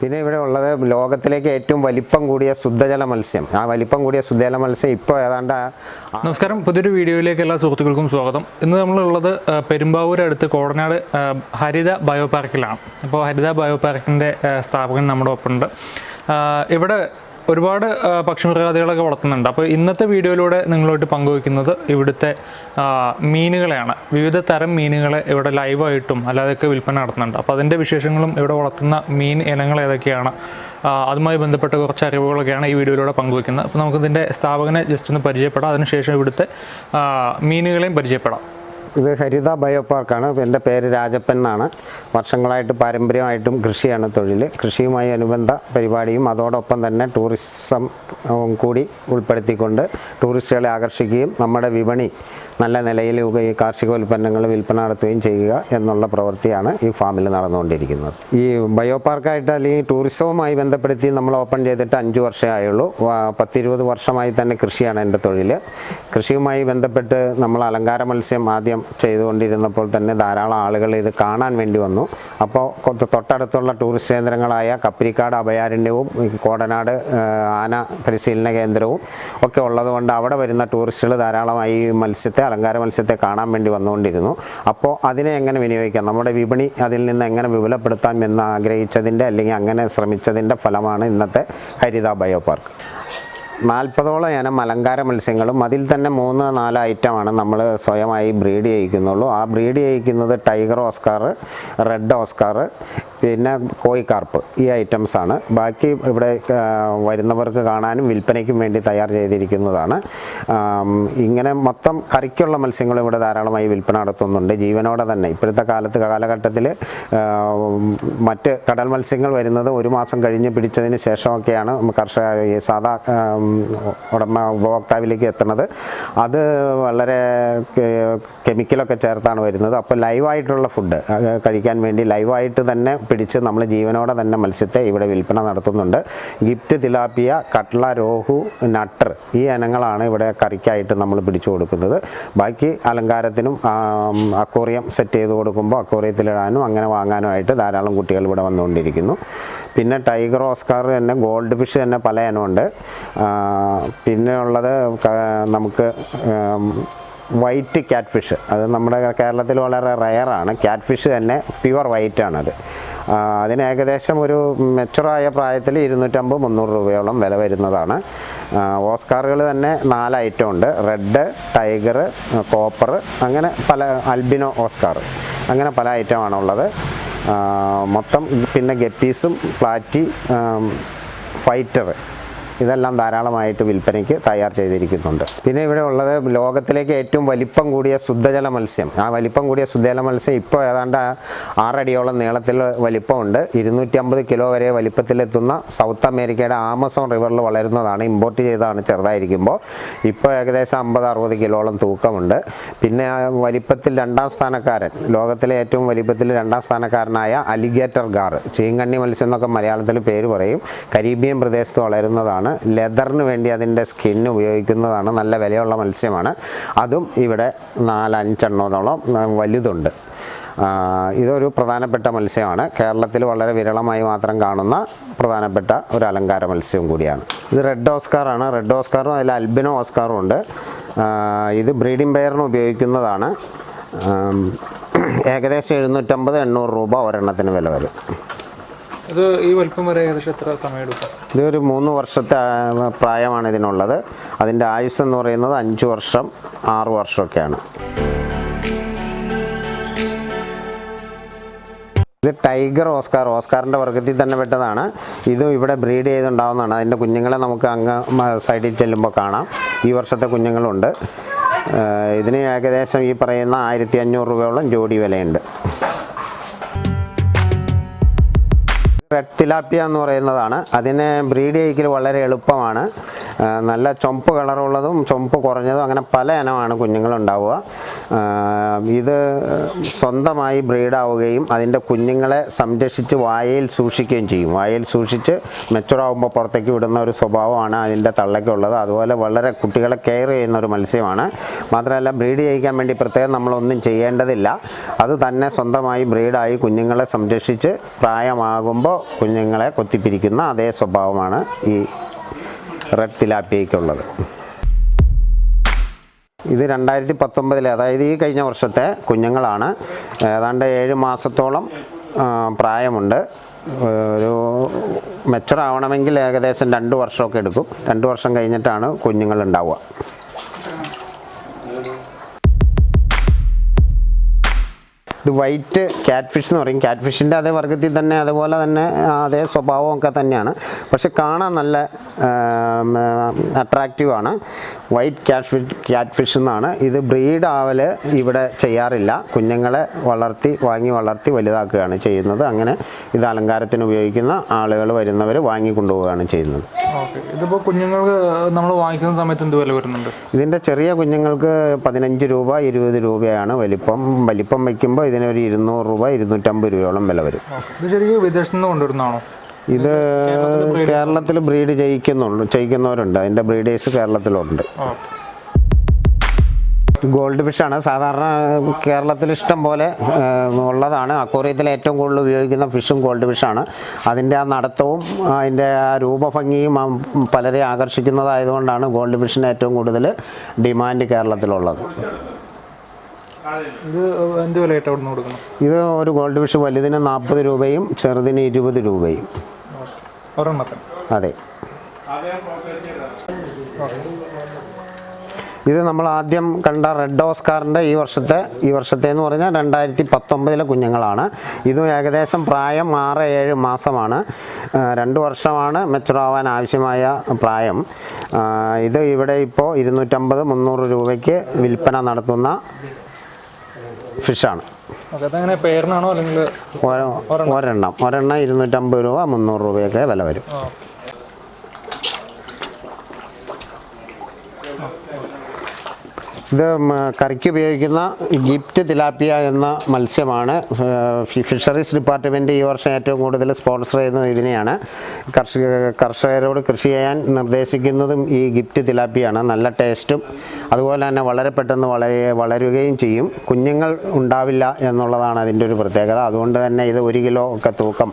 പിന്നെ ഇവിടെ ഉള്ളത് ലോകത്തിലേക്ക് ഏറ്റവും വലിപ്പം കൂടിയ ശുദ്ധജല മത്സ്യം. ആ വലിപ്പം കൂടിയ ശുദ്ധജല മത്സ്യം ഇപ്പോൾ ഏതാണ്ട് നമസ്കാരം. പുതിയൊരു വീഡിയോയിലേക്ക് എല്ലാ സുഹൃത്തുക്കൾക്കും സ്വാഗതം. ഇന്ന് നമ്മളുള്ളത് പെരുമ്പാവൂർ അടുത്ത് കോടനാട് ഹരിത ബയോപാർക്കിലാണ്. അപ്പോൾ ഹരിത ബയോ പാർക്കിന്റെ സ്ഥാപകൻ നമ്മുടെ ഒപ്പമുണ്ട്. ഇവിടെ ഒരുപാട് പക്ഷിമൃഗാദികളൊക്കെ വളർത്തുന്നുണ്ട്. അപ്പോൾ ഇന്നത്തെ വീഡിയോയിലൂടെ നിങ്ങളോട്ട് പങ്കുവയ്ക്കുന്നത് ഇവിടുത്തെ മീനുകളെയാണ്. വിവിധ തരം മീനുകളെ ഇവിടെ ലൈവായിട്ടും അല്ലാതെയൊക്കെ വിൽപ്പന നടത്തുന്നുണ്ട്. അപ്പോൾ അതിന്റെ വിശേഷങ്ങളും ഇവിടെ വളർത്തുന്ന മീൻ ഇനങ്ങൾ ഏതൊക്കെയാണ് അതുമായി ബന്ധപ്പെട്ട കുറച്ച് അറിവുകളൊക്കെയാണ് ഈ വീഡിയോയിലൂടെ പങ്കുവയ്ക്കുന്നത്. അപ്പോൾ നമുക്കിതിന്റെ സ്ഥാപകനെ ജസ്റ്റ് ഒന്ന് പരിചയപ്പെടാം. അതിനുശേഷം ഇവിടുത്തെ മീനുകളെയും പരിചയപ്പെടാം. ഇത് ഹരിത ബയോ പാർക്കാണ് എന്റെ പേര് രാജപ്പൻ എന്നാണ്. വർഷങ്ങളായിട്ട് പാരമ്പര്യമായിട്ടും കൃഷിയാണ് തൊഴിൽ കൃഷിയുമായി അനുബന്ധ പരിപാടിയും അതോടൊപ്പം തന്നെ ടൂറിസം കൂടി ഉൾപ്പെടുത്തിക്കൊണ്ട് ടൂറിസ്റ്റുകളെ ആകർഷിക്കുകയും നമ്മുടെ വിപണി നല്ല നിലയിൽ ഈ കാർഷിക ഉൽപ്പന്നങ്ങൾ വിൽപ്പന നടത്തുകയും ചെയ്യുക എന്നുള്ള പ്രവൃത്തിയാണ് ഈ ഫാമിൽ നടന്നുകൊണ്ടിരിക്കുന്നത്. ഈ ബയോ പാർക്കായിട്ട് അല്ലെങ്കിൽ ടൂറിസവുമായി ബന്ധപ്പെടുത്തി നമ്മൾ ഓപ്പൺ ചെയ്തിട്ട് അഞ്ച് വർഷമേ ആയുള്ളൂ. പത്തിരുപത് വർഷമായി തന്നെ കൃഷിയാണ് എന്റെ തൊഴിൽ കൃഷിയുമായി ബന്ധപ്പെട്ട് നമ്മൾ അലങ്കാര മത്സ്യം ആദ്യം ചെയ്തുകൊണ്ടിരുന്നപ്പോൾ തന്നെ ധാരാളം ആളുകൾ ഇത് കാണാൻ വേണ്ടി വന്നു. അപ്പോൾ തൊട്ടടുത്തുള്ള ടൂറിസ്റ്റ് കേന്ദ്രങ്ങളായ കപ്പിരിക്കാട് അഭയാരണ്യവും കോടനാട് ആന പരിശീലന കേന്ദ്രവും ഒക്കെ ഉള്ളതുകൊണ്ട് അവിടെ വരുന്ന ടൂറിസ്റ്റുകൾ ധാരാളമായി ഈ മത്സ്യത്തെ അലങ്കാര മത്സ്യത്തെ കാണാൻ വേണ്ടി വന്നുകൊണ്ടിരുന്നു. അപ്പോൾ അതിനെ എങ്ങനെ വിനിയോഗിക്കാം? നമ്മുടെ വിപണി അതിൽ നിന്ന് എങ്ങനെ വിപുലപ്പെടുത്താം എന്ന് ആഗ്രഹിച്ചതിന്റെ അല്ലെങ്കിൽ അങ്ങനെ ശ്രമിച്ചതിന്റെ ഫലമാണ് ഇന്നത്തെ ഹരിത ബയോ പാർക്ക് നാൽപ്പതോളം ഇനം അലങ്കാര മത്സ്യങ്ങളും അതിൽ തന്നെ മൂന്ന് നാല് ഐറ്റമാണ് നമ്മൾ സ്വയമായി ബ്രീഡ് ചെയ്യിക്കുന്നുള്ളൂ. ആ ബ്രീഡ് ചെയ്യിക്കുന്നത് ടൈഗർ ഓസ്കാർ റെഡ് ഓസ്കാർ പിന്നെ കോയിക്കാർപ്പ് ഈ ഐറ്റംസ് ആണ്. ബാക്കി ഇവിടെ വരുന്നവർക്ക് കാണാനും വിൽപ്പനയ്ക്കും വേണ്ടി തയ്യാർ ചെയ്തിരിക്കുന്നതാണ്. ഇങ്ങനെ മൊത്തം കറിക്കുള്ള മത്സ്യങ്ങൾ ഇവിടെ ധാരാളമായി വിൽപ്പന നടത്തുന്നുണ്ട്. ജീവനോടെ തന്നെ. ഇപ്പോഴത്തെ കാലത്ത് കാലഘട്ടത്തിൽ മറ്റ് കടൽ മത്സ്യങ്ങൾ വരുന്നത് ഒരു മാസം കഴിഞ്ഞ് പിടിച്ചതിന് ശേഷമൊക്കെയാണ് കർഷക സാധാ ഉടമ ഉപഭോക്താവിലേക്ക് എത്തുന്നത്. അത് വളരെ കെമിക്കലൊക്കെ ചേർത്താണ് വരുന്നത്. അപ്പോൾ ലൈവായിട്ടുള്ള ഫുഡ് കഴിക്കാൻ വേണ്ടി ലൈവായിട്ട് തന്നെ പിടിച്ച് നമ്മൾ ജീവനോടെ തന്നെ മത്സ്യത്തെ ഇവിടെ വിൽപ്പന നടത്തുന്നുണ്ട്. ഗിഫ്റ്റ് തിലാപ്പിയ കട്ട്ള രോഹു നട്ടർ ഈ ഇനങ്ങളാണ് ഇവിടെ കറിക്കായിട്ട് നമ്മൾ പിടിച്ചു കൊടുക്കുന്നത്. ബാക്കി അലങ്കാരത്തിനും അക്വോറിയം സെറ്റ് ചെയ്ത് കൊടുക്കുമ്പോൾ അക്വോറിയത്തിലിടാനും അങ്ങനെ വാങ്ങാനുമായിട്ട് ധാരാളം കുട്ടികൾ ഇവിടെ വന്നുകൊണ്ടിരിക്കുന്നു. പിന്നെ ടൈഗർ ഓസ്കാർ തന്നെ ഗോൾഡ് ഫിഷ് തന്നെ പല ഇനമുണ്ട്. പിന്നെ ഉള്ളത് നമുക്ക് വൈറ്റ് ക്യാറ്റ് ഫിഷ് അത് നമ്മുടെ കേരളത്തിൽ വളരെ റയറാണ് ക്യാറ്റ് ഫിഷ് തന്നെ പ്യുവർ വൈറ്റ് ആണത്. ആ, അതിന് ഏകദേശം ഒരു മെച്ചുറായ പ്രായത്തിൽ ഇരുന്നൂറ്റമ്പത് മുന്നൂറ് രൂപയോളം വില വരുന്നതാണ്. ഓസ്കാറുകൾ തന്നെ നാല് ഐറ്റം ഉണ്ട്. റെഡ് ടൈഗർ കോപ്പർ അങ്ങനെ പല അൽബിനോ ഓസ്കാർ അങ്ങനെ പല ഐറ്റമാണുള്ളത് മൊത്തം പിന്നെ ഗപ്പീസും പ്ലാറ്റി ഫൈറ്റർ ഇതെല്ലാം ധാരാളമായിട്ട് വിൽപ്പനയ്ക്ക് തയ്യാർ ചെയ്തിരിക്കുന്നുണ്ട്. പിന്നെ ഇവിടെ ഉള്ളത് ലോകത്തിലേക്ക് ഏറ്റവും വലിപ്പം കൂടിയ ശുദ്ധജല മത്സ്യം. ആ വലിപ്പം കൂടിയ ശുദ്ധജല മത്സ്യം ഇപ്പോൾ ഏതാണ്ട് ആറടിയോളം നീളത്തിൽ വലിപ്പമുണ്ട്. ഇരുന്നൂറ്റി അമ്പത് കിലോ വരെ വലിപ്പത്തിലെത്തുന്ന സൗത്ത് അമേരിക്കയുടെ ആമസോൺ റിവറിൽ വളരുന്നതാണ്. ഇമ്പോർട്ട് ചെയ്തതാണ് ചെറുതായിരിക്കുമ്പോൾ. ഇപ്പോൾ ഏകദേശം അമ്പത് അറുപത് കിലോളം തൂക്കമുണ്ട്. പിന്നെ വലിപ്പത്തിൽ രണ്ടാം സ്ഥാനക്കാരൻ ലോകത്തിലെ ഏറ്റവും വലിപ്പത്തിൽ രണ്ടാം സ്ഥാനക്കാരനായ അലിഗേറ്റർ ഗാർ ചീങ്കണ്ണി മത്സ്യം എന്നൊക്കെ മലയാളത്തിൽ പേര് പറയും. കരീബിയൻ പ്രദേശത്ത് വളരുന്നതാണ്. ലെതറിന് വേണ്ടി അതിന്റെ സ്കിൻ ഉപയോഗിക്കുന്നതാണ് നല്ല വിലയുള്ള മത്സ്യമാണ്. അതും ഇവിടെ നാലഞ്ചെണ്ണത്തോളം ആ, വലുതുണ്ട്. ഇതൊരു പ്രധാനപ്പെട്ട മത്സ്യമാണ്. കേരളത്തിൽ വളരെ വിരളമായി മാത്രം കാണുന്ന പ്രധാനപ്പെട്ട ഒരു അലങ്കാര മത്സ്യവും കൂടിയാണ്. ഇത് റെഡ് ഓസ്കാറാണ് റെഡ് ഓസ്കാറും അതിൽ അൽബിനോ ഓസ്കാറും ഉണ്ട്. ഇത് ബ്രീഡിംഗ് പെയറിന് ഉപയോഗിക്കുന്നതാണ്. ഏകദേശം എഴുന്നൂറ്റമ്പത് എണ്ണൂറ് രൂപ ഒരെണ്ണത്തിന് വില വരും. ഇത് ഈ വലിപ്പം വരെ ഏകദേശം എത്ര സമയമെടുക്കും ഇതൊരു മൂന്ന് വർഷത്തെ പ്രായമാണ് ഇതിനുള്ളത്. അതിന്റെ ആയുസ് എന്ന് പറയുന്നത് അഞ്ച് വർഷം ആറ് വർഷമൊക്കെയാണ്. ഇത് ടൈഗർ ഓസ്കാർ. ഓസ്കാറിന്റെ വർഗത്തിൽ തന്നെ പെട്ടതാണ്. ഇത് ഇവിടെ ബ്രീഡ് ചെയ്തുണ്ടാവുന്നതാണ്. അതിന്റെ കുഞ്ഞുങ്ങളെ നമുക്ക് അങ്ങ് സൈഡിൽ ചെല്ലുമ്പോൾ കാണാം. ഈ വർഷത്തെ കുഞ്ഞുങ്ങളുണ്ട്. ഇതിന് ഏകദേശം ഈ പറയുന്ന ആയിരത്തി അഞ്ഞൂറ് രൂപയോളം ജോഡി വിലയുണ്ട്. റെഡ് തിലാപ്പിയ എന്ന് പറയുന്നതാണ്. അതിനെ ബ്രീഡ് ചെയ്യിക്കൽ വളരെ എളുപ്പമാണ്. നല്ല ചൊമ്പ് കളറുള്ളതും ചൊമ്പ് കുറഞ്ഞതും അങ്ങനെ പല ഇനമാണ് കുഞ്ഞുങ്ങളുണ്ടാവുക. ഇത് സ്വന്തമായി ബ്രീഡാവുകയും അതിന്റെ കുഞ്ഞുങ്ങളെ സംരക്ഷിച്ച് വായയിൽ സൂക്ഷിക്കുകയും ചെയ്യും. വായയിൽ സൂക്ഷിച്ച് മെച്ചുറാവുമ്പോൾ പുറത്തേക്ക് വിടുന്ന ഒരു സ്വഭാവമാണ് അതിന്റെ തള്ളയ്ക്കുള്ളത്. അതുപോലെ വളരെ കുട്ടികളെ കെയർ ചെയ്യുന്ന ഒരു മത്സ്യമാണ്. മാത്രമല്ല ബ്രീഡ് ചെയ്യിക്കാൻ വേണ്ടി പ്രത്യേകം നമ്മളൊന്നും ചെയ്യേണ്ടതില്ല. അത് തന്നെ സ്വന്തമായി ബ്രീഡായി കുഞ്ഞുങ്ങളെ സംരക്ഷിച്ച് പ്രായമാകുമ്പോൾ കുഞ്ഞുങ്ങളെ കൊത്തിപ്പിരിക്കുന്ന അതേ സ്വഭാവമാണ് ഈ റെഡ് തിലാപ്പിയയ്ക്കുള്ളത്. ഇത് രണ്ടായിരത്തി പത്തൊമ്പതിലെ അതായത് ഈ കഴിഞ്ഞ വർഷത്തെ കുഞ്ഞുങ്ങളാണ്. ഏതാണ്ട് ഏഴ് മാസത്തോളം പ്രായമുണ്ട്. ഒരു മെച്ചറാവണമെങ്കിൽ ഏകദേശം രണ്ട് വർഷമൊക്കെ എടുക്കും. രണ്ട് വർഷം കഴിഞ്ഞിട്ടാണ് കുഞ്ഞുങ്ങൾ ഉണ്ടാവുക ഇത് വൈറ്റ് ക്യാറ്റ് ഫിഷ് എന്ന് പറയും. ക്യാറ്റ് ഫിഷിന്റെ അതേ വർഗത്തിൽ തന്നെ അതുപോലെ തന്നെ അതേ സ്വഭാവമൊക്കെ തന്നെയാണ്. പക്ഷെ കാണാൻ നല്ല അട്രാക്റ്റീവ് ആണ് white catfish catfish എന്നാണ്. ഇത് ബ്രീഡ് ആവൽ ഇവിടെ ചെയ്യാറില്ല. കുഞ്ഞുങ്ങളെ വളർത്തി വാങ്ങി വളർത്തി വലുതാക്കുകയാണ് ചെയ്യുന്നത്. അങ്ങനെ ഇത് അലങ്കാരത്തിന് ഉപയോഗിക്കുന്ന ആളുകൾ വരുന്നവർ വാങ്ങി കൊണ്ടുപോവുകയാണ് ചെയ്യുന്നത്. ഇതിപ്പോൾ കുഞ്ഞുങ്ങൾക്ക് നമ്മൾ വാങ്ങിക്കുന്ന സമയത്ത് എന്ത് വില വരുന്നുണ്ട്? ഇതിന്റെ ചെറിയ കുഞ്ഞുങ്ങൾക്ക് പതിനഞ്ച് രൂപ ഇരുപത് രൂപയാണ് വലിപ്പം. വലിപ്പം വയ്ക്കുമ്പോൾ ഇതിനൊരു ഇരുന്നൂറ് രൂപ ഇരുന്നൂറ്റമ്പത് രൂപയോളം വില വരും. വിദേശത്ത് നിന്ന് കൊണ്ടുവരുന്നതാണോ? ഇത് കേരളത്തിൽ ബ്രീഡ് ചെയ്യിക്കുന്നുണ്ട് ചെയ്യിക്കുന്നവരുണ്ട് അതിന്റെ ബ്രീഡേഴ്സ് കേരളത്തിലുണ്ട്. ഗോൾഡ് ഫിഷാണ് സാധാരണ കേരളത്തിൽ ഇഷ്ടം പോലെ ഉള്ളതാണ്. അക്വറിയത്തിൽ ഏറ്റവും കൂടുതൽ ഉപയോഗിക്കുന്ന ഫിഷും ഗോൾഡ് ഫിഷാണ് അതിന്റെ ആ നടത്തവും അതിന്റെ ആ രൂപഭംഗിയും പലരെ ആകർഷിക്കുന്നതായതുകൊണ്ടാണ് ഗോൾഡ് ഫിഷിന് ഏറ്റവും കൂടുതൽ ഡിമാൻഡ് കേരളത്തിലുള്ളത്. ഇത് എന്ത് വിലയായിട്ട് അവിടെ നിന്ന് കൊടുക്കണം? ഇത് ഒരു ഗോൾഡ് ഫിഷ് വലുതിന് നാൽപ്പത് രൂപയും ചെറുതിന് ഇരുപത് രൂപയും. ഒരെണ്ണത്തിന്? അതെ. ഇത് നമ്മൾ ആദ്യം കണ്ട റെഡ് ഓസ്കാറിന്റെ ഈ വർഷത്തെ ഈ വർഷത്തെ എന്ന് പറഞ്ഞാൽ രണ്ടായിരത്തി പത്തൊമ്പതിലെ കുഞ്ഞുങ്ങളാണ്. ഇതും ഏകദേശം പ്രായം ആറ് ഏഴ് മാസമാണ്. രണ്ട് വർഷമാണ് മെച്ചുറാവാൻ ആവശ്യമായ പ്രായം. ഇത് ഇവിടെ ഇപ്പോൾ ഇരുന്നൂറ്റമ്പത് മുന്നൂറ് രൂപയ്ക്ക് വിൽപ്പന നടത്തുന്ന ഫിഷാണ്. ഒരെണ്ണം? ഒരെണ്ണം. ഇരുന്നൂറ്റമ്പത് രൂപ മുന്നൂറ് രൂപയൊക്കെ വില വരും. ഇത് കറിക്ക് ഉപയോഗിക്കുന്ന ഗിഫ്റ്റ് തിലാപ്പിയ എന്ന മത്സ്യമാണ്. ഫിഷറീസ് ഡിപ്പാർട്ട്മെന്റ് ഈ വർഷം ഏറ്റവും കൂടുതൽ സ്പോൺസർ ചെയ്യുന്നത് ഇതിനെയാണ്. കർഷക കർഷകരോട് കൃഷി ചെയ്യാൻ നിർദ്ദേശിക്കുന്നതും ഈ ഗിഫ്റ്റ് തിലാപ്പിയാണ്. നല്ല ടേസ്റ്റും അതുപോലെ തന്നെ വളരെ പെട്ടെന്ന് വളരെ വളരുകയും ചെയ്യും. കുഞ്ഞുങ്ങൾ ഉണ്ടാവില്ല എന്നുള്ളതാണ് അതിന്റെ ഒരു പ്രത്യേകത. അതുകൊണ്ട് തന്നെ ഇത് ഒരു കിലോ ഒക്കെ തൂക്കം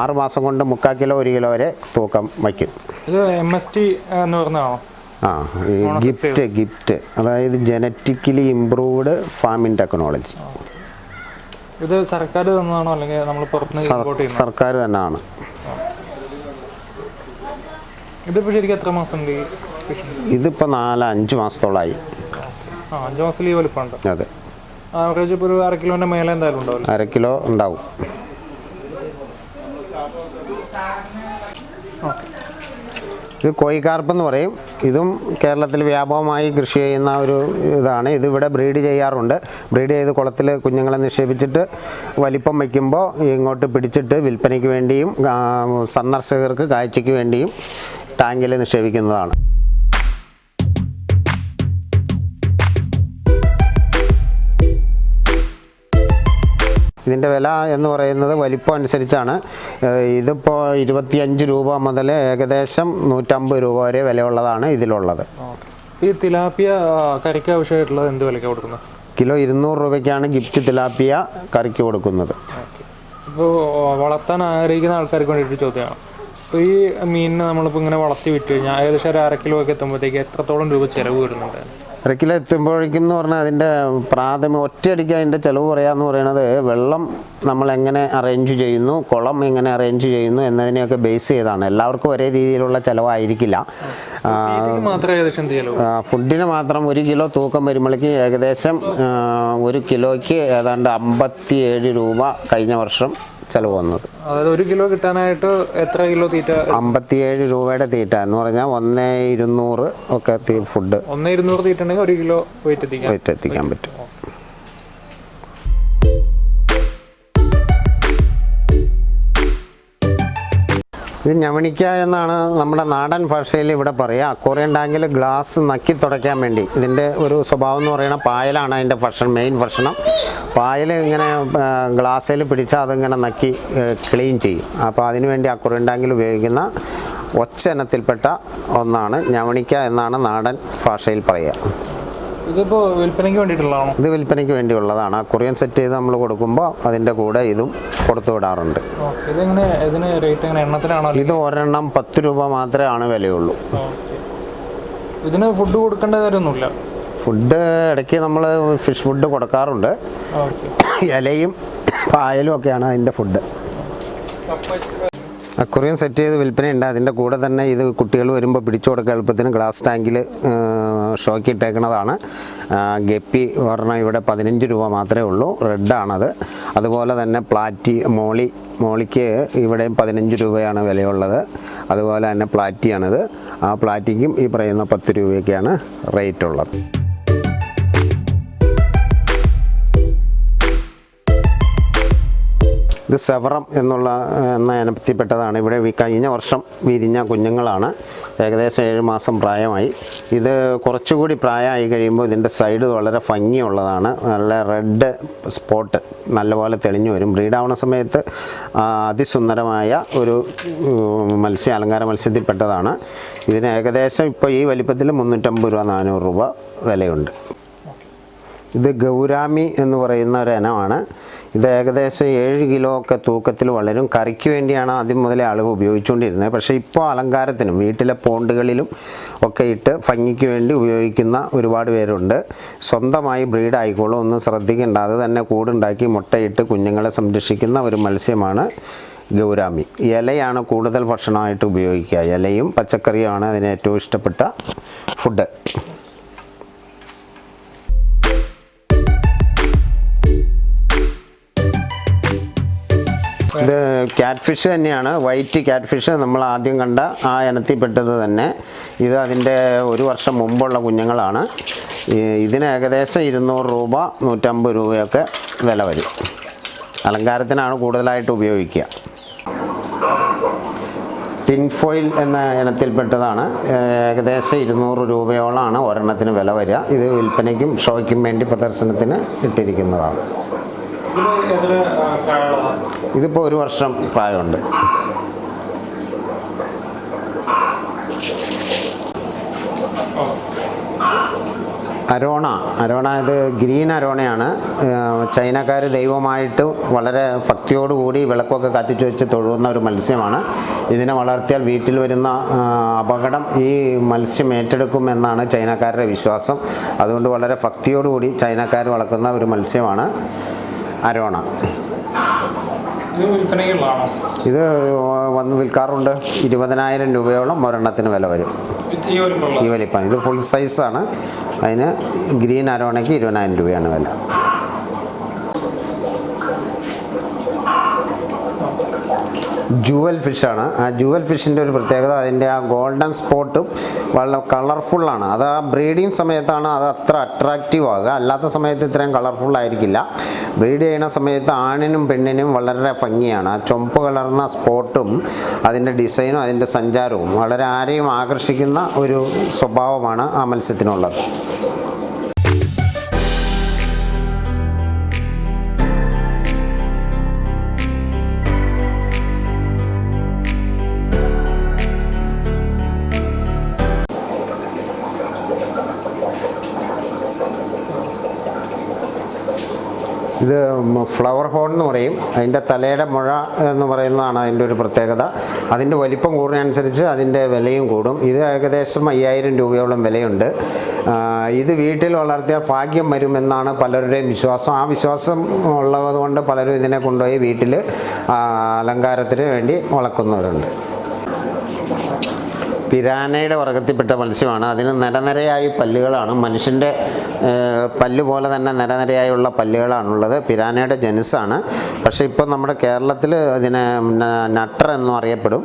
ആറ് മാസം കൊണ്ട് മുക്കാൽ കിലോ ഒരു കിലോ വരെ തൂക്കം വയ്ക്കും. ഇത് എം എസ് ടി എന്ന് പറഞ്ഞതാണോ? ആ ഗിഫ്റ്റ് ഗിഫ്റ്റ്. അതായത് ജനറ്റിക്കലി ഇംപ്രൂവ്ഡ് ഫാമിംഗ് ടെക്നോളജി ഇത് സർക്കാർ തന്നതാണോ? അല്ലെങ്കിൽ നമ്മൾ പുറത്തുനിന്ന് സർക്കാർ തന്നെയാണ് ഇതിപ്പോൾ ശരിക്കും എത്ര മാസം ഇതിപ്പോൾ നാല് അഞ്ച് മാസത്തോളായി. അഞ്ച് മാസത്തിൽ ഈ വലിപ്പമുണ്ട് അതെ. ആവറേജ് ഇപ്പോൾ ഒരു അര കിലോന്റെ മേലെ എന്തായാലും ഉണ്ടാവും അര കിലോ ഉണ്ടാവും. ഇത് കോയിക്കാർപ്പ് എന്ന് പറയും. ഇതും കേരളത്തിൽ വ്യാപകമായി കൃഷി ചെയ്യുന്ന ഒരു ഇതാണ്. ഇത് ഇവിടെ ബ്രീഡ് ചെയ്യാറുണ്ട്. ബ്രീഡ് ചെയ്ത് കുളത്തിൽ കുഞ്ഞുങ്ങളെ നിക്ഷേപിച്ചിട്ട് വലിപ്പം വയ്ക്കുമ്പോൾ ഇങ്ങോട്ട് പിടിച്ചിട്ട് വിൽപ്പനയ്ക്ക് വേണ്ടിയും സന്ദർശകർക്ക് കാഴ്ചയ്ക്ക് വേണ്ടിയും ടാങ്കിൽ നിക്ഷേപിക്കുന്നതാണ്. ഇതിന്റെ വില എന്ന് പറയുന്നത് വലിപ്പം അനുസരിച്ചാണ്. ഇതിപ്പോൾ ഇരുപത്തിയഞ്ച് രൂപ മുതൽ ഏകദേശം നൂറ്റമ്പത് രൂപ വരെ വിലയുള്ളതാണ് ഇതിലുള്ളത്. ഈ തിലാപ്പിയ കറിക്ക് ആവശ്യമായിട്ടുള്ളത് എന്ത് വിലയ്ക്ക് കൊടുക്കുന്നത്? കിലോ ഇരുന്നൂറ് രൂപയ്ക്കാണ് ഗിഫ്റ്റ് തിലാപ്പിയ കറിക്ക് കൊടുക്കുന്നത്. ഇപ്പോൾ വളർത്താൻ ആഗ്രഹിക്കുന്ന ആൾക്കാർക്ക് വേണ്ടിയിട്ട് ചോദ്യമാണ്. അപ്പോൾ ഈ മീനിനെ നമ്മളിപ്പോൾ ഇങ്ങനെ വളർത്തി വിറ്റ് കഴിഞ്ഞാൽ ഏകദേശം ഒരു അര ഒക്കെ എത്തുമ്പോഴത്തേക്ക് എത്രത്തോളം രൂപ ചിലവ് വരുന്നുണ്ട്? അര കിലോ എത്തുമ്പോഴേക്കും എന്ന് പറഞ്ഞാൽ അതിന്റെ പ്രാഥമിക ഒറ്റയടിക്ക് അതിന്റെ ചിലവ് പറയാന്ന് പറയുന്നത് വെള്ളം നമ്മൾ എങ്ങനെ അറേഞ്ച് ചെയ്യുന്നു കുളം എങ്ങനെ അറേഞ്ച് ചെയ്യുന്നു എന്നതിനെയൊക്കെ ബേസ് ചെയ്താണ്. എല്ലാവർക്കും ഒരേ രീതിയിലുള്ള ചിലവായിരിക്കില്ല. ഫുഡിന് മാത്രം ഒരു കിലോ തൂക്കം വരുമ്പോഴേക്ക് ഏകദേശം ഒരു കിലോയ്ക്ക് ഏതാണ്ട് അമ്പത്തിയേഴ് രൂപ കഴിഞ്ഞ വർഷം ചിലവ് വന്നത് അതായത് ഒരു കിലോ കിട്ടാനായിട്ട് എത്ര കിലോ തീറ്റ? അമ്പത്തിയേഴ് രൂപയുടെ തീറ്റ എന്ന് പറഞ്ഞാൽ ഒന്നേ ഇരുന്നൂറ് ഒക്കെ ഫുഡ് ഒന്നേ ഇരുന്നൂറ് തീറ്റ ഉണ്ടെങ്കിൽ ഒരു കിലോ വെയിറ്റ് എത്തിക്കാൻ പറ്റും. ഇത് ഞവണിക്ക എന്നാണ് നമ്മുടെ നാടൻ ഭാഷയിൽ ഇവിടെ പറയുക. അക്വറിയം ടാങ്കിൽ ഗ്ലാസ് നക്കി തുടയ്ക്കാൻ വേണ്ടി. ഇതിന്റെ ഒരു സ്വഭാവം എന്ന് പറയുന്നത് പായലാണ് അതിന്റെ ഭക്ഷണം മെയിൻ ഭക്ഷണം. പായൽ ഇങ്ങനെ ഗ്ലാസ്സിൽ പിടിച്ചാൽ അതിങ്ങനെ നക്കി ക്ലീൻ ചെയ്യും. അപ്പോൾ അതിനുവേണ്ടി അക്വറിയം ടാങ്കിൽ ഉപയോഗിക്കുന്ന ഒച്ചനത്തിൽപ്പെട്ട ഒന്നാണ് ഞവണിക്ക എന്നാണ് നാടൻ ഭാഷയിൽ പറയുക. ഇതിപ്പോൾ വിൽപ്പനയ്ക്ക് വേണ്ടിയിട്ടുള്ളതാണോ? ഇത് വിൽപ്പനയ്ക്ക് വേണ്ടിയുള്ളതാണ്. ആ കൊറിയൻ സെറ്റ് ചെയ്ത് നമ്മൾ കൊടുക്കുമ്പോൾ അതിന്റെ കൂടെ ഇതും കൊടുത്തു വിടാറുണ്ട്. ഓക്കെ ഇതെങ്ങനെ ഇതിന് റേറ്റ് എങ്ങനെ എണ്ണത്തിനാണോ അല്ലെങ്കിൽ? ഇത് ഒരെണ്ണം പത്ത് രൂപ മാത്രമേ ആണ് വിലയുള്ളൂ. ഇതിന് ഫുഡ് കൊടുക്കേണ്ട കാര്യമൊന്നുമില്ല? ഫുഡ് ഇടയ്ക്ക് നമ്മൾ ഫിഷ് ഫുഡ് കൊടുക്കാറുണ്ട്. ഇലയും പായലും ഒക്കെയാണ് അതിന്റെ ഫുഡ് അക്വറിയം സെറ്റ് ചെയ്ത് വിൽപ്പനയുണ്ട്. അതിന്റെ കൂടെ തന്നെ ഇത് കുട്ടികൾ വരുമ്പോൾ പിടിച്ചു കൊടുക്കുക എളുപ്പത്തിന് ഗ്ലാസ് ടാങ്കിൽ ഷോക്ക് ഇട്ടേക്കുന്നതാണ് ഗപ്പി ഒരെണ്ണം ഇവിടെ പതിനഞ്ച് രൂപ മാത്രമേ ഉള്ളൂ. റെഡാണത്. അതുപോലെ തന്നെ പ്ലാറ്റി മോളി മോളിക്ക് ഇവിടെയും പതിനഞ്ച് രൂപയാണ് വിലയുള്ളത്. അതുപോലെ തന്നെ പ്ലാറ്റിയാണിത്. ആ പ്ലാറ്റിക്കും ഈ പറയുന്ന പത്ത് രൂപയൊക്കെയാണ് റേറ്റ് ഉള്ളത് ഇത് സെവറം എന്നുള്ള എന്ന ഇനത്തിൽപ്പെട്ടതാണ് ഇവിടെ കഴിഞ്ഞ വർഷം വിരിഞ്ഞ കുഞ്ഞുങ്ങളാണ്. ഏകദേശം ഏഴ് മാസം പ്രായമായി. ഇത് കുറച്ചുകൂടി പ്രായമായി കഴിയുമ്പോൾ ഇതിന്റെ സൈഡ് വളരെ ഭംഗിയുള്ളതാണ്. നല്ല റെഡ് സ്പോട്ട് നല്ലപോലെ തെളിഞ്ഞു വരും. ബ്രീഡാവുന്ന സമയത്ത് അതിസുന്ദരമായ ഒരു മത്സ്യ അലങ്കാര മത്സ്യത്തിൽപ്പെട്ടതാണ് ഇതിന് ഏകദേശം ഇപ്പോൾ ഈ വലിപ്പത്തിൽ മുന്നൂറ്റമ്പത് രൂപ നാനൂറ് രൂപ വിലയുണ്ട്. ഇത് ഗൗരാമി എന്ന് പറയുന്ന ഒരു ഇനമാണ്. ഇത് ഏകദേശം ഏഴ് കിലോ ഒക്കെ തൂക്കത്തിൽ വളരും. കറിക്ക് വേണ്ടിയാണ് ആദ്യം മുതലേ ആളുകൾ ഉപയോഗിച്ചുകൊണ്ടിരുന്നത്. പക്ഷേ ഇപ്പോൾ അലങ്കാരത്തിനും വീട്ടിലെ പോണ്ടുകളിലും ഒക്കെ ഇട്ട് ഭംഗിക്ക് വേണ്ടി ഉപയോഗിക്കുന്ന ഒരുപാട് പേരുണ്ട്. സ്വന്തമായി ബ്രീഡ് ആയിക്കോളും. ഒന്നും ശ്രദ്ധിക്കേണ്ട. അത് തന്നെ കൂടുണ്ടാക്കി മുട്ടയിട്ട് കുഞ്ഞുങ്ങളെ സംരക്ഷിക്കുന്ന ഒരു മത്സ്യമാണ് ഗൗരാമി. ഇലയാണ് കൂടുതൽ ഭക്ഷണമായിട്ട് ഉപയോഗിക്കുക. ഇലയും പച്ചക്കറിയുമാണ് അതിന് ഏറ്റവും ഇഷ്ടപ്പെട്ട ഫുഡ് ക്യാറ്റ് ഫിഷ് തന്നെയാണ്. വൈറ്റ് ക്യാറ്റ് ഫിഷ് നമ്മൾ ആദ്യം കണ്ട ആ ഇനത്തിൽപ്പെട്ടത് തന്നെ. ഇത് അതിന്റെ ഒരു വർഷം മുമ്പുള്ള കുഞ്ഞുങ്ങളാണ്. ഇതിന് ഏകദേശം ഇരുന്നൂറ് രൂപ നൂറ്റമ്പത് രൂപയൊക്കെ വില വരും. അലങ്കാരത്തിനാണ് കൂടുതലായിട്ട് ഉപയോഗിക്കുക. ടിൻഫോയിൽ എന്ന ഇനത്തിൽപ്പെട്ടതാണ് ഏകദേശം ഇരുന്നൂറ് രൂപയോളമാണ് ഒരെണ്ണത്തിന് വില വരിക. ഇത് വിൽപ്പനയ്ക്കും ഷോയ്ക്കും വേണ്ടി പ്രദർശനത്തിന് ഇട്ടിരിക്കുന്നതാണ്. ഇതിപ്പോൾ ഒരു വർഷം പ്രായമുണ്ട്. അരോണ അരോണ ഇത് ഗ്രീൻ അരോണയാണ്. ചൈനക്കാർ ദൈവമായിട്ട് വളരെ ഭക്തിയോടുകൂടി വിളക്കൊക്കെ കത്തിച്ചു വെച്ച് തൊഴുന്ന ഒരു മത്സ്യമാണ്. ഇതിനെ വളർത്തിയാൽ വീട്ടിൽ വരുന്ന അപകടം ഈ മത്സ്യം ഏറ്റെടുക്കും എന്നാണ് ചൈനക്കാരുടെ വിശ്വാസം. അതുകൊണ്ട് വളരെ ഭക്തിയോടുകൂടി ചൈനക്കാർ വളർത്തുന്ന ഒരു മത്സ്യമാണ്. അരോണ. ഇത് വന്ന് വിൽക്കാറുണ്ട്. ഇരുപതിനായിരം രൂപയോളം ഒരെണ്ണത്തിന് വില വരും. ഈ വലിപ്പം. ഇത് ഫുൾ സൈസാണ് അതിന് ഗ്രീൻ അരോണയ്ക്ക് ഇരുപതിനായിരം രൂപയാണ് വില. ജുവൽ ഫിഷാണ് ആ ജുവൽ ഫിഷിന്റെ ഒരു പ്രത്യേകത അതിന്റെ ആ ഗോൾഡൻ സ്പോട്ടും വളരെ കളർഫുള്ളാണ് അത് ആ ബ്രീഡിങ് സമയത്താണ് അത് അത്ര അട്രാക്റ്റീവ് ആകുക അല്ലാത്ത സമയത്ത് ഇത്രയും കളർഫുൾ ആയിരിക്കില്ല. ബ്രീഡ് ചെയ്യുന്ന സമയത്ത് ആണിനും പെണ്ണിനും വളരെ ഭംഗിയാണ്. ആ ചുമപ്പ് കളർന്ന സ്പോട്ടും അതിന്റെ ഡിസൈനും അതിന്റെ സഞ്ചാരവും വളരെ ആരെയും ആകർഷിക്കുന്ന ഒരു സ്വഭാവമാണ് ആ മത്സ്യത്തിനുള്ളത്. ഇത് ഫ്ലവർ ഹോൺ എന്ന് പറയും. അതിന്റെ തലയുടെ മുഴ എന്ന് പറയുന്നതാണ് അതിന്റെ ഒരു പ്രത്യേകത. അതിന്റെ വലിപ്പം കൂടുന്നതനുസരിച്ച് അതിന്റെ വിലയും കൂടും. ഇത് ഏകദേശം അയ്യായിരം രൂപയോളം വിലയുണ്ട്. ഇത് വീട്ടിൽ വളർത്തിയാൽ ഭാഗ്യം വരുമെന്നാണ് പലരുടെയും വിശ്വാസം. ആ വിശ്വാസം ഉള്ളത് കൊണ്ട് പലരും ഇതിനെ കൊണ്ടുപോയി വീട്ടിൽ അലങ്കാരത്തിന് വേണ്ടി വളർത്തുന്നവരുണ്ട് പിരാനയുടെ വർഗത്തിൽപ്പെട്ട മത്സ്യമാണ്. അതിന് നിരനിരയായി പല്ലുകളാണ്. മനുഷ്യന്റെ പല്ല് പോലെ തന്നെ നിരനിരയായുള്ള പല്ലുകളാണുള്ളത്. പിരാനയുടെ ജനുസാണ് പക്ഷേ ഇപ്പോൾ നമ്മുടെ കേരളത്തിൽ അതിനെ നട്ടർ എന്നും അറിയപ്പെടും.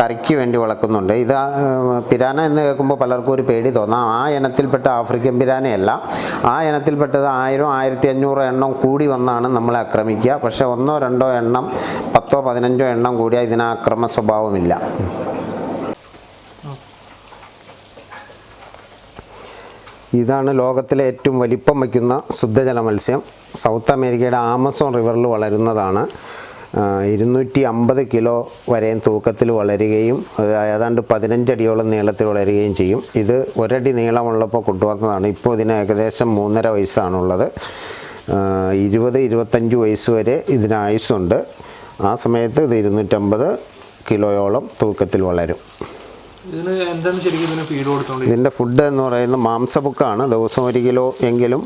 കറിക്ക് വേണ്ടി വളർക്കുന്നുണ്ട് ഇത് പിരാന എന്ന് കേൾക്കുമ്പോൾ പലർക്കും ഒരു പേടി തോന്നാം. ആ ഇനത്തിൽപ്പെട്ട ആഫ്രിക്കൻ പിരാനയല്ല. ആ ഇനത്തിൽപ്പെട്ടത് ആയിരം ആയിരത്തി അഞ്ഞൂറ് എണ്ണം കൂടി വന്നാണ് നമ്മളെ ആക്രമിക്കുക. പക്ഷേ ഒന്നോ രണ്ടോ എണ്ണം പത്തോ പതിനഞ്ചോ എണ്ണം കൂടിയാൽ ഇതിന് ആക്രമ സ്വഭാവമില്ല. ഇതാണ് ലോകത്തിലെ ഏറ്റവും വലിപ്പം വയ്ക്കുന്ന ശുദ്ധജല മത്സ്യം. സൗത്ത് അമേരിക്കയുടെ ആമസോൺ റിവറിൽ വളരുന്നതാണ്. ഇരുന്നൂറ്റി അമ്പത് കിലോ വരെയും തൂക്കത്തിൽ വളരുകയും ഏതാണ്ട് പതിനഞ്ചടിയോളം നീളത്തിൽ വളരുകയും ചെയ്യും. ഇത് ഒരടി നീളമുള്ളപ്പോൾ കൊണ്ടുവന്നതാണ്. ഇപ്പോൾ ഇതിന് ഏകദേശം മൂന്നര വയസ്സാണുള്ളത്. ഇരുപത് ഇരുപത്തഞ്ച് വയസ്സ് വരെ ഇതിന് ആയുസ്സുണ്ട്. ആ സമയത്ത് ഇത് ഇരുന്നൂറ്റമ്പത് കിലോയോളം തൂക്കത്തിൽ വളരും. ഇതിന്റെ ഫുഡ് എന്ന് പറയുന്നത് മാംസബുക്കാണ് ദിവസം ഒരു കിലോ എങ്കിലും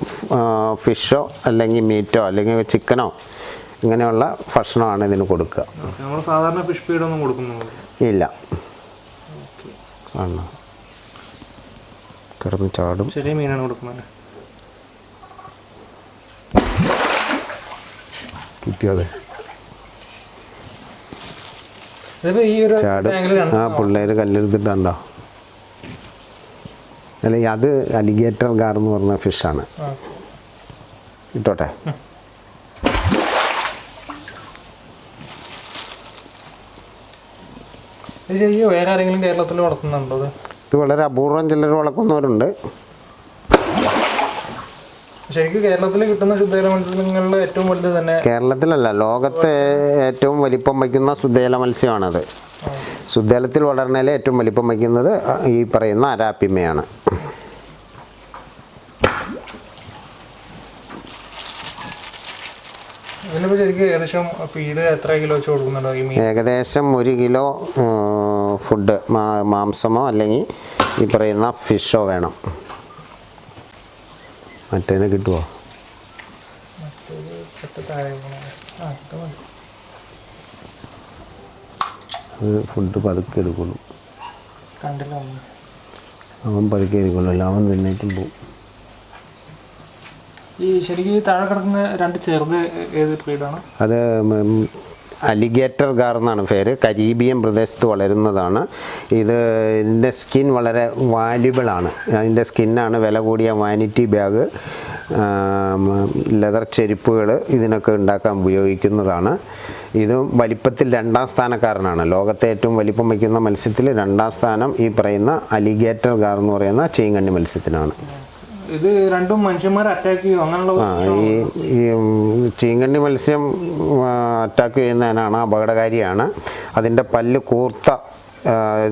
ഫിഷോ അല്ലെങ്കിൽ മീറ്റോ അല്ലെങ്കിൽ ചിക്കനോ ഇങ്ങനെയുള്ള ഭക്ഷണമാണ് ഇതിന് കൊടുക്കുക. നമ്മൾ സാധാരണ ഫിഷ് ഫീഡ് ഒന്നും കൊടുക്കുന്നുള്ളൂ ഇല്ല. ആണ്. കിടന്ന് ചാടും. ചെറിയ മീനാണ് കൊടുക്കുന്നത്. കിട്ടിയത് ഇതിപ്പോ ഈ ഒരു ചാടും. ആ പിള്ളേർ കല്ലെടുത്തിട്ടുണ്ടോ? അല്ല അത് അലിഗേറ്റർ ഗാർ എന്ന് പറഞ്ഞ ഫിഷാണ്. ഇട്ടോട്ടെ. വേറെ ആരെങ്കിലും കേരളത്തിൽ വളർത്തുന്നുണ്ടോ ഇത് വളരെ അപൂർവം ചിലർ വളർത്തുന്നവരുണ്ട്. ശരിക്കും കേരളത്തിൽ കിട്ടുന്ന ശുദ്ധജല മത്സ്യങ്ങളിൽ ഏറ്റവും വലുത് തന്നെ കേരളത്തിലല്ല ലോകത്തെ ഏറ്റവും വലിപ്പം വയ്ക്കുന്ന ശുദ്ധജല മത്സ്യമാണത്. ശുദ്ധജലത്തിൽ വളർന്നാലേ ഏറ്റവും വലിപ്പം വയ്ക്കുന്നത് ഈ പറയുന്ന അരാപ്പിമയാണ്. ഏകദേശം ഫീഡ് എത്ര കിലോ വെച്ച് കൊടുക്കുന്നുണ്ടോ ഈ ഏകദേശം ഒരു കിലോ ഫുഡ് മാംസമോ അല്ലെങ്കിൽ ഈ പറയുന്ന ഫിഷോ വേണം. മറ്റേനെ കിട്ടുമോ അത് ഫുഡ് പതുക്കെ എടുക്കുള്ളൂ. അവൻ പതുക്കെ എടുക്കുള്ളൂ അല്ല അവൻ തിന്നിട്ടും പോകും ഈ ശരിക്കും താഴെ കിടക്കുന്ന രണ്ട് ചെറുത് ഏത് ബ്രീഡാണ്? അത് അലിഗേറ്റർ ഗാർ എന്നാണ് പേര്. കരീബിയൻ പ്രദേശത്ത് വളരുന്നതാണ്. ഇത് ഇതിന്റെ സ്കിൻ വളരെ വാല്യുബിളാണ് അതിന്റെ സ്കിന്നാണ് വില കൂടിയ വാനിറ്റി ബാഗ് ലെതർ ചെരുപ്പുകൾ ഇതിനൊക്കെ ഉണ്ടാക്കാൻ ഉപയോഗിക്കുന്നതാണ്. ഇത് വലിപ്പത്തിൽ രണ്ടാം സ്ഥാനക്കാരനാണ്. ലോകത്തെ ഏറ്റവും വലിപ്പം വയ്ക്കുന്ന മത്സ്യത്തിൽ രണ്ടാം സ്ഥാനം ഈ പറയുന്ന അലിഗേറ്റർ ഗാർ എന്ന് പറയുന്ന ചീങ്കണ്ണി മത്സ്യത്തിനാണ്. ഇത് രണ്ടും മനുഷ്യന്മാർ അറ്റാക്ക് ചെയ്യും? അങ്ങനെയുള്ള ഈ ഈ ചീങ്കണ്ണി മത്സ്യം അറ്റാക്ക് ചെയ്യുന്നതിനാണ് അപകടകാരിയാണ്. അതിന്റെ പല്ല് കൂർത്ത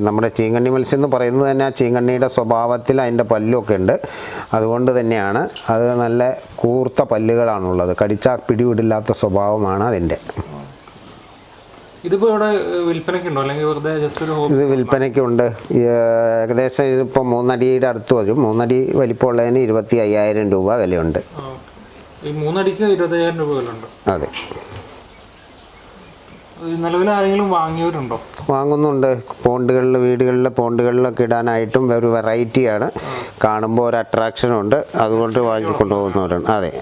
നമ്മുടെ ചീങ്കണ്ണി മത്സ്യം എന്ന് പറയുന്നത് തന്നെ ആ ചീങ്കണ്ണിയുടെ സ്വഭാവത്തിൽ അതിന്റെ പല്ലൊക്കെ ഉണ്ട്. അതുകൊണ്ട് തന്നെയാണ് അത് നല്ല കൂർത്ത പല്ലുകളാണുള്ളത്. കടിച്ചാൽ പിടിവിടില്ലാത്ത സ്വഭാവമാണ് അതിന്റെ ഇതിപ്പോ ഇവിടെ ഏഹ്, വിൽപ്പനയ്ക്ക് ഉണ്ടോ അല്ലെങ്കിൽ വെറുതെ ജസ്റ്റ് ഒരു ഇത് വിൽപ്പനയ്ക്കുണ്ട്. ഏകദേശം ഇതിപ്പോൾ മൂന്നടിയുടെ അടുത്ത് വരും. മൂന്നടി വലിപ്പമുള്ളതിന് ഇരുപത്തി അയ്യായിരം രൂപ വിലയുണ്ട്. ഈ മൂന്നടിക്ക് ഇരുപത്തയ്യായിരം രൂപ വിലയുണ്ട്. അതെ. നിലവിൽ ആരെങ്കിലും വാങ്ങിയവരുണ്ടോ? വാങ്ങുന്നുണ്ട്. പോണ്ടുകളിൽ വീടുകളിൽ പോണ്ടുകളിലൊക്കെ ഇടാനായിട്ടും ഒരു വെറൈറ്റിയാണ് കാണുമ്പോൾ ഒരു അട്രാക്ഷൻ ഉണ്ട്. അതുകൊണ്ട് വാങ്ങിക്കൊണ്ടുപോകുന്നവരുണ്ട് അതെ.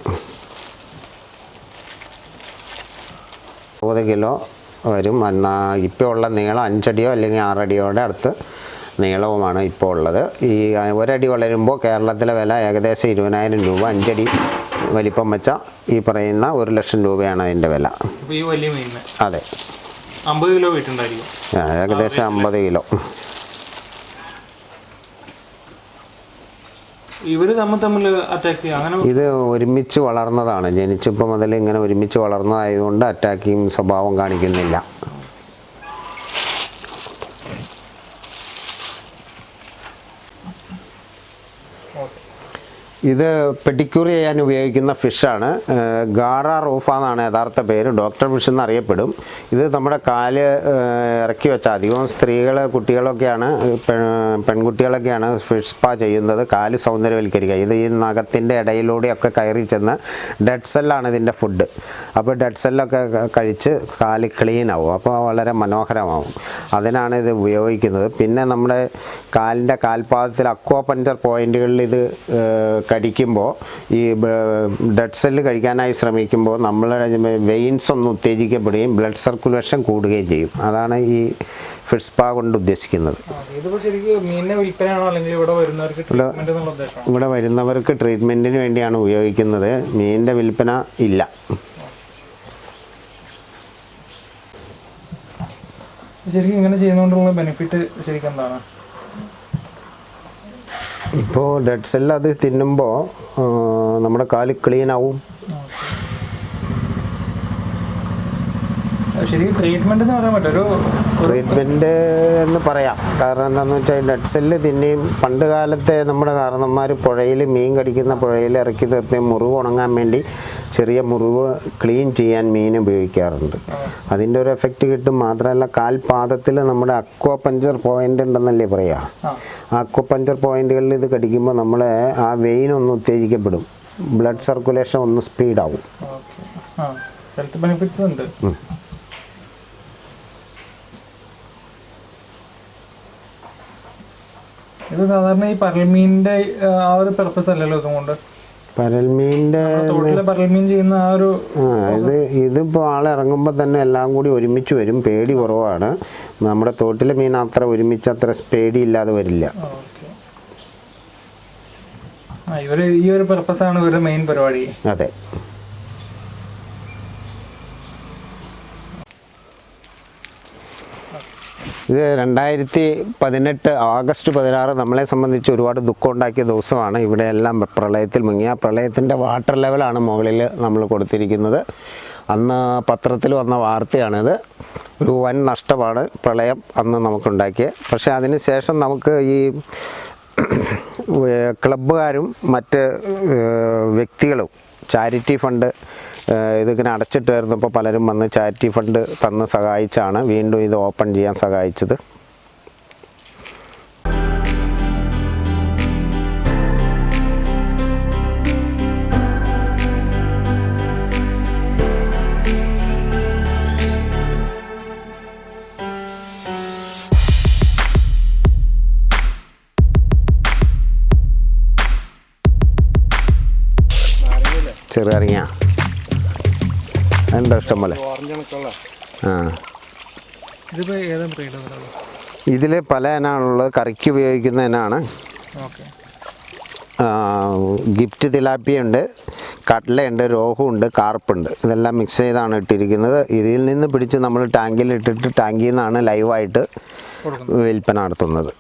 അറുപത് കിലോ വരും. എന്നാൽ ഇപ്പോൾ ഉള്ള നീളം അഞ്ചടിയോ അല്ലെങ്കിൽ ആറടിയോടെ അടുത്ത് നീളവുമാണ് ഇപ്പോൾ ഉള്ളത്. ഈ ഒരടി വളരുമ്പോൾ കേരളത്തിലെ വില ഏകദേശം ഇരുപതിനായിരം രൂപ. അഞ്ചടി വലിപ്പം വെച്ച ഈ പറയുന്ന ഒരു ലക്ഷം രൂപയാണ് അതിന്റെ വില. അതെ. അമ്പത് കിലോ വീട്ടുണ്ടായിരിക്കും ഏകദേശം അമ്പത് കിലോ. അങ്ങനെ ഇത് ഒരുമിച്ച് വളർന്നതാണ്. ജനിച്ചപ്പോൾ മുതൽ ഇങ്ങനെ ഒരുമിച്ച് വളർന്നതായതുകൊണ്ട് അറ്റാക്കിങ് സ്വഭാവം കാണിക്കുന്നില്ല. ഇത് പെഡിക്യൂർ ചെയ്യാൻ ഉപയോഗിക്കുന്ന ഫിഷാണ് ഗാറ റൂഫ എന്നാണ് യഥാർത്ഥ പേര്. ഡോക്ടർ ഫിഷ് എന്നറിയപ്പെടും. ഇത് നമ്മുടെ കാൽ ഇറക്കി വെച്ചാൽ അധികവും സ്ത്രീകൾ കുട്ടികളൊക്കെയാണ് പെൺകുട്ടികളൊക്കെയാണ് ഫിഷ് സ്പാ ചെയ്യുന്നത്. കാൽ സൗന്ദര്യവൽക്കരിക്കുക. ഇത് ഈ നഖത്തിന്റെ ഇടയിലൂടെയൊക്കെ കയറി ചെന്ന് ഡെഡ് സെല്ലാണ് ഇതിന്റെ ഫുഡ് അപ്പോൾ ഡെഡ് സെല്ലൊക്കെ കഴിച്ച് കാൽ ക്ലീൻ ആവും. അപ്പോൾ വളരെ മനോഹരമാവും. അതിനാണ് ഇത് ഉപയോഗിക്കുന്നത്. പിന്നെ നമ്മുടെ കാലിന്റെ കാൽപാദത്തിൽ അക്വാ പഞ്ചർ പോയിന്റുകളിൽ ഇത് കടിക്കുമ്പോൾ ഈ ഡെഡ് സെല്ല് കഴിക്കാനായി ശ്രമിക്കുമ്പോൾ നമ്മൾ വെയിൻസ് ഒന്ന് ഉത്തേജിക്കപ്പെടുകയും ബ്ലഡ് സർക്കുലേഷൻ കൂടുകയും ചെയ്യും. അതാണ് ഈ ഫിഷ് കൊണ്ട് ഉദ്ദേശിക്കുന്നത്. ഇവിടെ വരുന്നവർക്ക് ട്രീറ്റ്മെന്റിന് വേണ്ടിയാണ് ഉപയോഗിക്കുന്നത്. മീനിന്റെ വിൽപ്പന ഇല്ല. ശരിക്കും ഇങ്ങനെ ചെയ്യുന്നതുകൊണ്ടുള്ള ബെനിഫിറ്റ് ശരിക്കും എന്താണ്? ഇപ്പോൾ ഡെഡ് സെല്ല് അത് തിന്നുമ്പോൾ നമ്മുടെ കാൽ ക്ലീൻ ആവും. ശരിക്കും ട്രീറ്റ്മെന്റ് എന്ന് പറയാൻ പറ്റും ഒരു ട്രീറ്റ്മെന്റ് എന്ന് പറയാം. കാരണം എന്താണെന്ന് വെച്ചാൽ ഡെഡ് സെല്ല് തിന്നെയും പണ്ട് കാലത്തെ നമ്മുടെ കാരണന്മാർ പുഴയിൽ മീൻ കടിക്കുന്ന പുഴയിൽ ഇറക്കി തീർത്ത് മുറിവ് ഉണങ്ങാൻ വേണ്ടി ചെറിയ മുറിവ് ക്ലീൻ ചെയ്യാൻ മീൻ ഉപയോഗിക്കാറുണ്ട്. അതിന്റെ ഒരു എഫക്റ്റ് കിട്ടും. മാത്രമല്ല കാൽപാദത്തിൽ നമ്മുടെ അക്വ പഞ്ചർ പോയിന്റ് ഉണ്ടെന്നല്ലേ പറയാ? അക്വ പഞ്ചർ പോയിന്റുകളിൽ ഇത് കടിക്കുമ്പോൾ നമ്മളെ ആ വെയിൻ ഒന്ന് ഉത്തേജിക്കപ്പെടും. ബ്ലഡ് സർക്കുലേഷൻ ഒന്ന് സ്പീഡാവും ഹെൽത്ത് ബെനിഫിറ്റ്സ് ഉണ്ട്. ഇത് സാധാരണ ഈ പരൽമീനിന്റെ ആ ഒരു പർപ്പസ് അല്ലല്ലോ ഇതും കൊണ്ട് പരൽമീനിന്റെ പരൽമീൻ ചെയ്യുന്ന ആ ഒരു ഇത് ഇതിപ്പോൾ ആളിറങ്ങുമ്പോൾ തന്നെ എല്ലാം കൂടി ഒരുമിച്ച് വരും. പേടി കുറവാണ്. നമ്മുടെ തോട്ടിലെ മീൻ അത്ര ഒരുമിച്ച് അത്ര പേടി ഇല്ലാതെ വരില്ല ഇവർ ഈ ഒരു പെർപ്പസ് ആണ് ഇവരുടെ മെയിൻ പരിപാടി. അതെ. ഇത് രണ്ടായിരത്തി പതിനെട്ട് ആഗസ്റ്റ് പതിനാറ് നമ്മളെ സംബന്ധിച്ച് ഒരുപാട് ദുഃഖം ഉണ്ടാക്കിയ ദിവസമാണ്. ഇവിടെ എല്ലാം പ്രളയത്തിൽ മുങ്ങിയ പ്രളയത്തിന്റെ വാട്ടർ ലെവലാണ് മുകളിൽ നമ്മൾ കൊടുത്തിരിക്കുന്നത്. അന്ന് പത്രത്തിൽ വന്ന വാർത്തയാണിത്. ഒരു വൻ നഷ്ടമാണ് പ്രളയം അന്ന് നമുക്കുണ്ടാക്കിയത്. പക്ഷേ അതിന് ശേഷം നമുക്ക് ഈ ക്ലബ്ബുകാരും മറ്റ് വ്യക്തികളും ചാരിറ്റി ഫണ്ട് ഇതിങ്ങനെ അടച്ചിട്ടായിരുന്നപ്പോൾ പലരും വന്ന് ചാരിറ്റി ഫണ്ട് തന്ന് സഹായിച്ചാണ് വീണ്ടും ഇത് ഓപ്പൺ ചെയ്യാൻ സഹായിച്ചത്. ചെറുകറിങ്ങ ഉണ്ടോ ഇഷ്ടം പോലെ? ആ. ഇതിൽ പല ഇനമാണുള്ളത്. കറിക്ക് ഉപയോഗിക്കുന്ന ഇനമാണ്. ഗിഫ്റ്റ് തിലാപ്പിയ ഉണ്ട് കട്ലയുണ്ട് രോഹുണ്ട് കാർപ്പുണ്ട്. ഇതെല്ലാം മിക്സ് ചെയ്താണ് ഇട്ടിരിക്കുന്നത്. ഇതിൽ നിന്ന് പിടിച്ച് നമ്മൾ ടാങ്കിൽ ഇട്ടിട്ട് ടാങ്കിൽ നിന്നാണ് ലൈവായിട്ട് കൊടുക്കുന്നത്. വിൽപ്പന നടത്തുന്നത്.